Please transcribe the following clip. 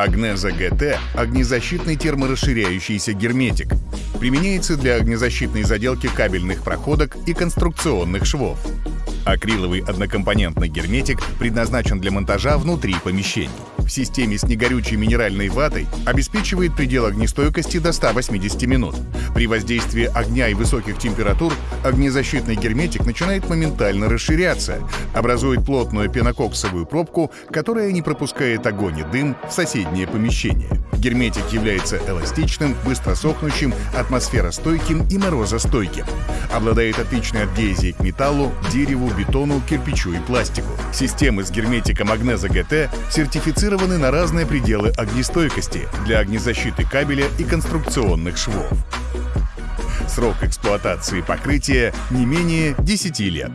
Агнеза ГТ – огнезащитный терморасширяющийся герметик. Применяется для огнезащитной заделки кабельных проходок и конструкционных швов. Акриловый однокомпонентный герметик предназначен для монтажа внутри помещений. В системе с негорючей минеральной ватой обеспечивает предел огнестойкости до 180 минут. При воздействии огня и высоких температур огнезащитный герметик начинает моментально расширяться, образует плотную пенококсовую пробку, которая не пропускает огонь и дым в соседнее помещение. Герметик является эластичным, быстро сохнущим, атмосферостойким и морозостойким. Обладает отличной адгезией к металлу, дереву, бетону, кирпичу и пластику. Системы с герметиком Агнеза ГТ сертифицированы на разные пределы огнестойкости для огнезащиты кабеля и конструкционных швов. Срок эксплуатации покрытия не менее 10 лет.